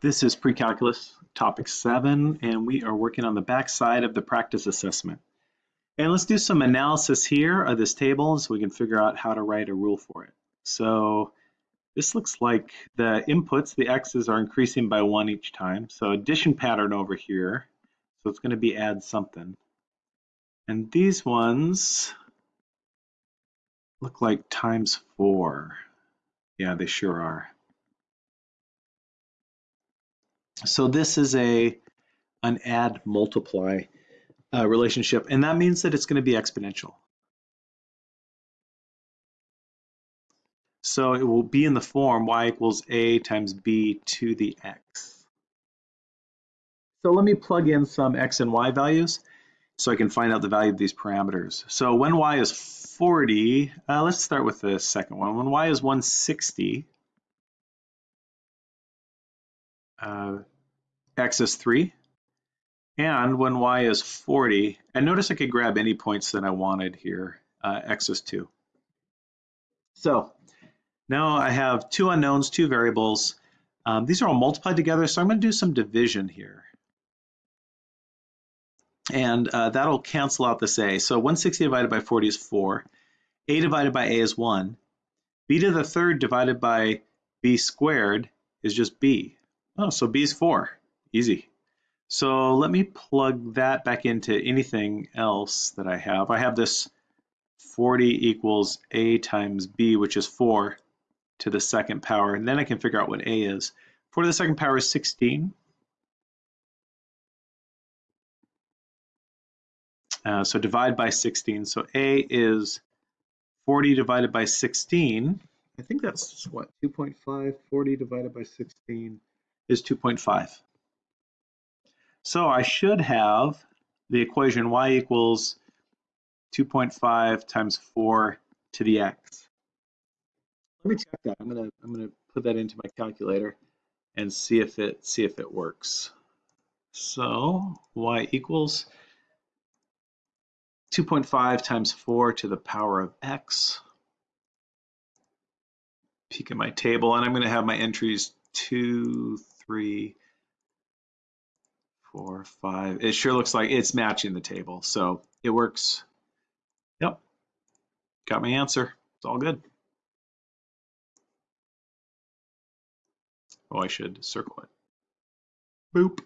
This is pre-calculus topic seven, and we are working on the back side of the practice assessment. And let's do some analysis here of this table so we can figure out how to write a rule for it. So this looks like the inputs, the x's are increasing by one each time. So addition pattern over here. So it's going to be add something. And these ones look like times four. Yeah, they sure are. So this is a an add multiply uh, relationship, and that means that it's going to be exponential. So it will be in the form y equals a times b to the x. So let me plug in some x and y values so I can find out the value of these parameters. So when y is 40, uh, let's start with the second one. When y is 160, uh, x is 3. And when y is 40, and notice I could grab any points that I wanted here, uh, x is 2. So now I have two unknowns, two variables. Um, these are all multiplied together, so I'm going to do some division here. And uh, that'll cancel out this a. So 160 divided by 40 is 4. a divided by a is 1. b to the third divided by b squared is just b. Oh, so b is 4. Easy. So let me plug that back into anything else that I have. I have this 40 equals a times b, which is 4 to the second power, and then I can figure out what a is. 4 to the second power is 16. Uh, so divide by 16. So a is 40 divided by 16. I think that's what, 2.5? 40 divided by 16 is 2.5. So I should have the equation y equals 2.5 times 4 to the x. Let me check that. I'm gonna I'm gonna put that into my calculator and see if it see if it works. So y equals 2.5 times 4 to the power of x. Peek at my table, and I'm going to have my entries 2, 3, four, five. It sure looks like it's matching the table. So it works. Yep. Got my answer. It's all good. Oh, I should circle it. Boop.